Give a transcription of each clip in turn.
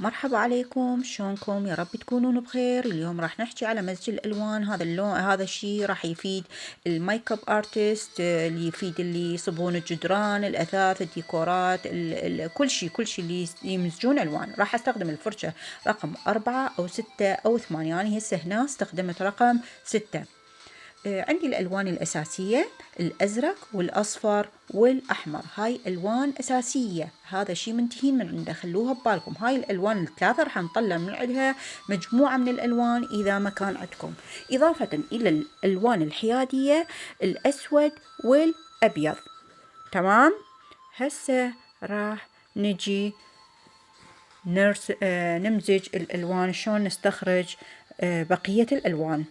مرحبا عليكم شلونكم؟ يا رب تكونون بخير. اليوم راح نحكي على مزج الألوان. هذا اللون هذا الشيء راح يفيد ال make-up artist اللي يفيد اللي يصبون الجدران الأثاث الديكورات ال ال كل شيء كل شيء اللي يمزجون ألوان. راح أستخدم الفرشة رقم أربعة أو ستة أو ثمانية. يعني هسه هنا استخدمت رقم ستة. عندي الألوان الأساسية الأزرق والأصفر والأحمر. هاي ألوان أساسية. هذا شي منتهين من عنده. خلوها ببالكم. هاي الألوان الثلاثة راح نطلع من عندها مجموعة من الألوان إذا ما كان عندكم. إضافة إلى الألوان الحيادية الأسود والأبيض. تمام؟ هسه راح نجي نرس آه نمزج الألوان. شلون نستخرج آه بقية الألوان؟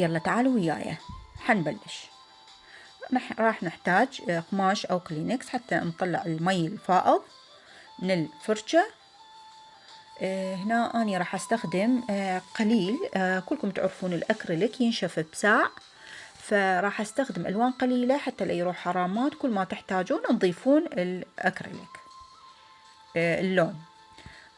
يلا تعالوا وياي. حنبلش. راح نحتاج قماش أو كلينكس حتى نطلع المي الفائض من الفرشة. هنا أنا راح أستخدم قليل. كلكم تعرفون الأكريليك ينشف بساع. فراح أستخدم ألوان قليلة حتى لا يروح حرامات. كل ما تحتاجون تضيفون الأكريليك. اللون.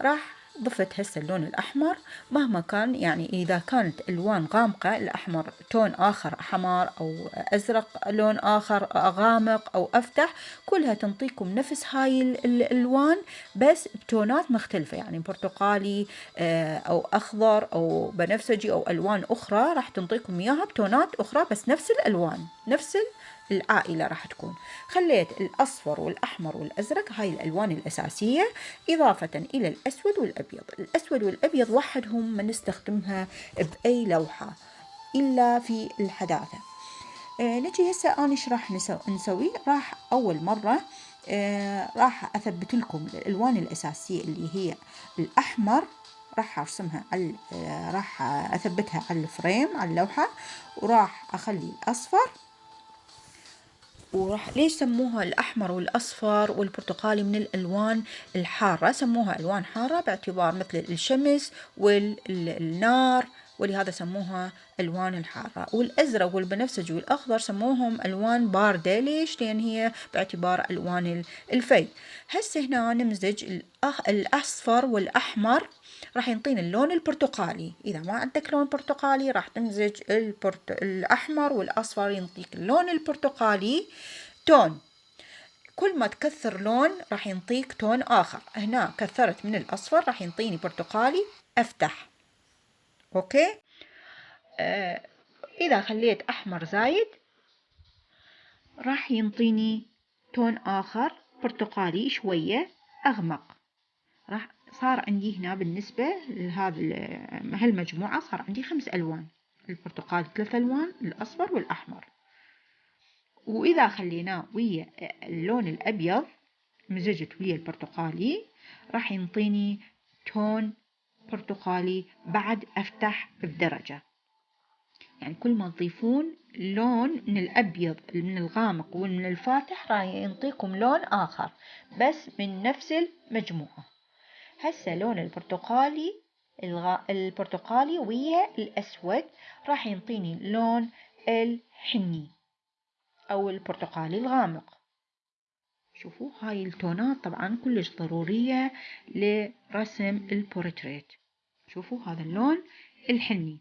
راح ضفت هسه اللون الأحمر مهما كان يعني إذا كانت ألوان غامقة الأحمر تون آخر حمار أو أزرق لون آخر غامق أو أفتح كلها تنطيكم نفس هاي الألوان بس بتونات مختلفة. يعني برتقالي آه، أو أخضر أو بنفسجي أو ألوان أخرى راح تنطيكم إياها بتونات أخرى بس نفس الألوان نفس العائلة راح تكون. خليت الأصفر والأحمر والأزرق هاي الألوان الأساسية إضافة إلى الأسود والأبيض. الأسود والأبيض وحدهم ما نستخدمها بأي لوحة إلا في الحداثة. آه نجي هسه أنا إيش راح نسوي؟ راح أول مرة آه راح أثبت لكم الألوان الأساسية اللي هي الأحمر راح أرسمها على آه راح أثبتها على الفريم على اللوحة وراح أخلي الأصفر. وراح ليش سموها الأحمر والأصفر والبرتقالي من الألوان الحارة؟ سموها ألوان حارة باعتبار مثل الشمس والنار ولهذا سموها ألوان الحارة. والأزرق والبنفسجي والأخضر سموهم ألوان باردة. ليش؟ لأن هي باعتبار ألوان الفي هسه هنا نمزج الأصفر والأحمر. راح ينطينا اللون البرتقالي. إذا ما عندك لون برتقالي راح تمزج البرت... الأحمر والأصفر ينطيك اللون البرتقالي. تون. كل ما تكثر لون راح ينطيك تون آخر. هنا كثرت من الأصفر راح ينطيني برتقالي. أفتح. أوكي؟ آه إذا خليت أحمر زايد راح ينطيني تون آخر برتقالي شوية أغمق. راح صار عندي هنا بالنسبة لهذا هالمجموعة صار عندي خمس ألوان. البرتقالي ثلاث ألوان الأصفر والأحمر. وإذا خليناه ويا اللون الأبيض مزجت ويا البرتقالي راح ينطيني تون برتقالي بعد أفتح بدرجة. يعني كل ما تضيفون لون من الأبيض من الغامق ومن الفاتح راح ينطيكم لون آخر بس من نفس المجموعة. هسه لون البرتقالي. البرتقالي ويا الأسود راح ينطيني لون الحني أو البرتقالي الغامق. شوفوا هاي التونات طبعا كلش ضرورية لرسم البورتريت. شوفوا هذا اللون الحني.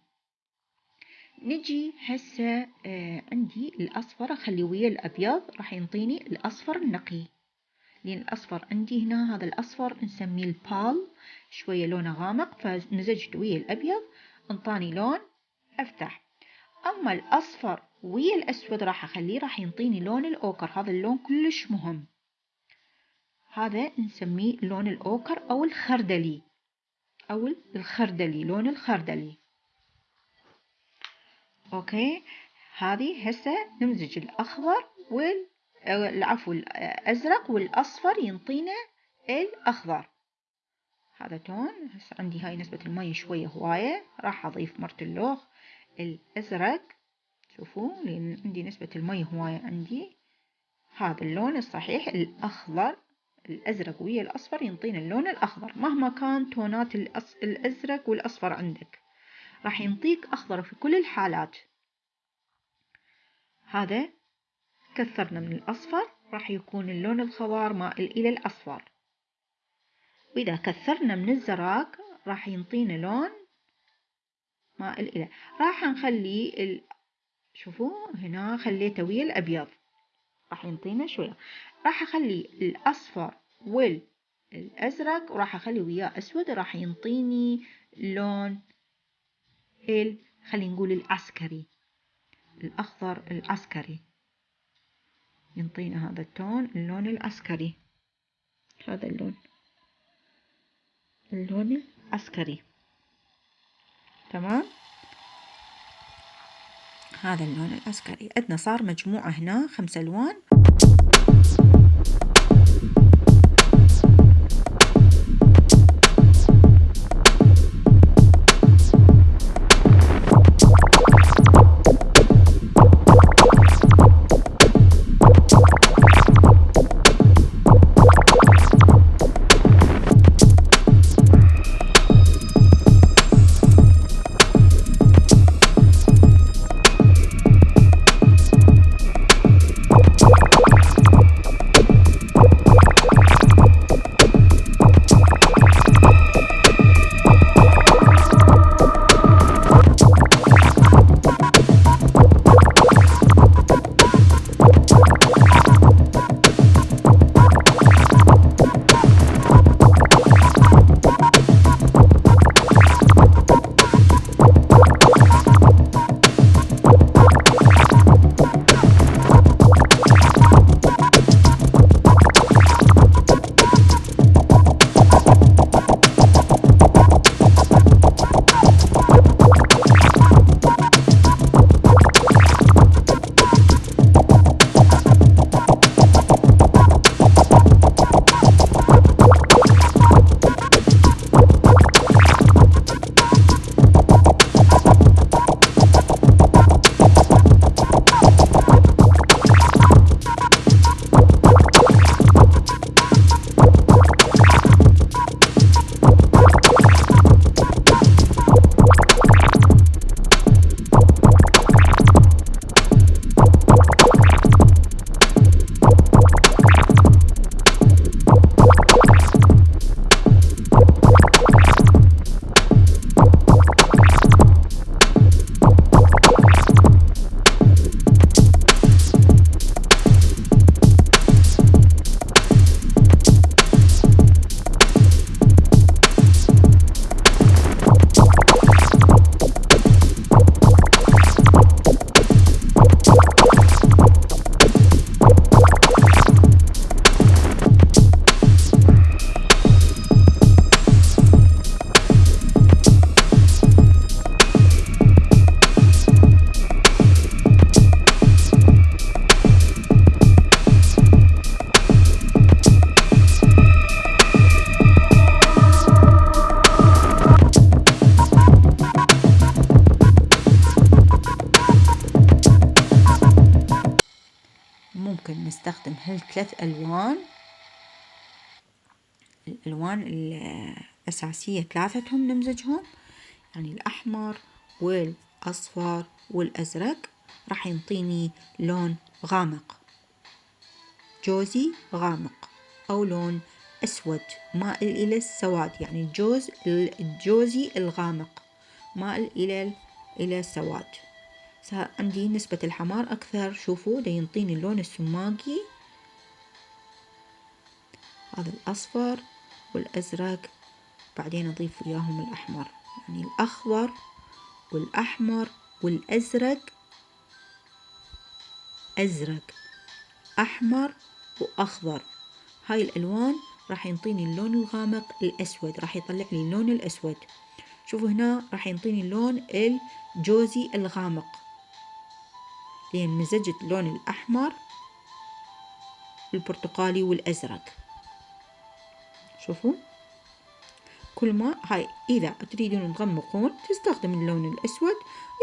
نجي هسه آه عندي الأصفر أخلي ويا الأبيض راح ينطيني الأصفر النقي. لأن الأصفر. عندي هنا هذا الأصفر نسميه البال شوية لونه غامق فمزجت ويا الأبيض أنطاني لون أفتح. أما الأصفر ويا الأسود راح أخليه راح ينطيني لون الأوكر. هذا اللون كلش مهم. هذا نسميه لون الأوكر أو الخردلي. أو الخردلي لون الخردلي. أوكي؟ هذه هسه نمزج الأخضر وال العفو الأزرق والأصفر ينطينا الأخضر. هذا تون. هسه عندي هاي نسبة المي شوية هواية. راح أضيف مرت الأزرق. شوفوا لأن عندي نسبة المي هواية عندي. هذا اللون الصحيح الأخضر الأزرق ويا الأصفر ينطينا اللون الأخضر. مهما كان تونات الأزرق والأصفر عندك راح ينطيك أخضر في كل الحالات. هذا كثرنا من الأصفر راح يكون اللون الخضار مائل إلى الأصفر. وإذا كثرنا من الزراق راح ينطينا لون مائل إلى. راح نخلي ال... شوفوا هنا خليته ويا الأبيض راح ينطينا شوية. راح أخلي الأصفر والأزرق وراح أخلي وياه أسود راح ينطيني لون ال خلينا نقول العسكري. الأخضر العسكري. ينطينا هذا التون اللون العسكري هذا اللون. اللون العسكري تمام؟ هذا اللون العسكري عندنا صار مجموعة هنا خمس ألوان. نستخدم هالثلاث ألوان. الألوان الأساسية ثلاثتهم نمزجهم. يعني الأحمر والأصفر والأزرق. راح ينطيني لون غامق. جوزي غامق أو لون أسود. مائل إلى السواد. يعني الجوز الجوزي الغامق. مائل إلى إلى السواد. عندي نسبة الحمار أكثر. شوفوا ده ينطيني اللون السماقي. هذا الأصفر والأزرق. بعدين أضيف وياهم الأحمر. يعني الأخضر والأحمر والأزرق. أزرق أحمر وأخضر. هاي الألوان راح ينطيني اللون الغامق الأسود. راح يطلع لي اللون الأسود. شوفوا هنا راح ينطيني اللون الجوزي الغامق. لأن مزجت اللون الأحمر البرتقالي والأزرق. شوفوا. كل ما هاي إذا تريدون تغمقون تستخدم اللون الأسود.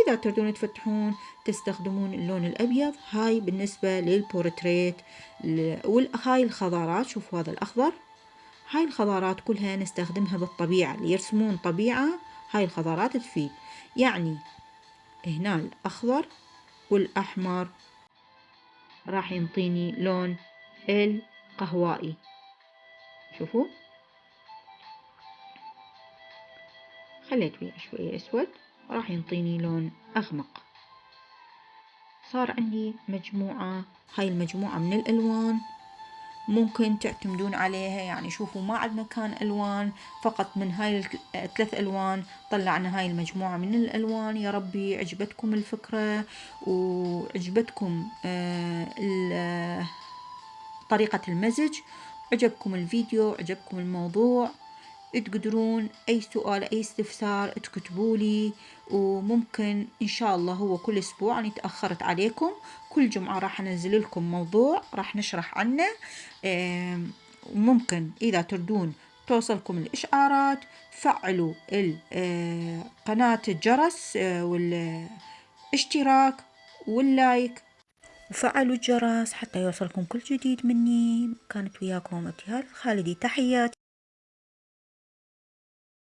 إذا تريدون تفتحون تستخدمون اللون الأبيض. هاي بالنسبة للبورتريت وهاي الخضارات. شوفوا هذا الأخضر. هاي الخضارات كلها نستخدمها بالطبيعة اللي يرسمون طبيعة. هاي الخضارات تفيد. يعني هنا الأخضر. والأحمر راح ينطيني لون القهوائي. شوفوا. خليت فيه شوية أسود راح ينطيني لون أغمق. صار عندي مجموعة هاي المجموعة من الألوان. ممكن تعتمدون عليها. يعني شوفوا ما عندنا كان ألوان فقط من هاي الثلاث ألوان طلعنا هاي المجموعة من الألوان. يا ربي عجبتكم الفكرة وعجبتكم آه، طريقة المزج. عجبكم الفيديو عجبكم الموضوع تقدرون أي سؤال أي استفسار تكتبوا لي وممكن إن شاء الله هو كل أسبوع أنا تأخرت عليكم كل جمعة راح أنزل لكم موضوع راح نشرح عنه. وممكن إذا تردون توصلكم الإشعارات فعلوا آه، قناة الجرس آه، والاشتراك واللايك. وفعلوا الجرس حتى يوصلكم كل جديد مني. كانت وياكم ابتهال الخالدي تحياتي.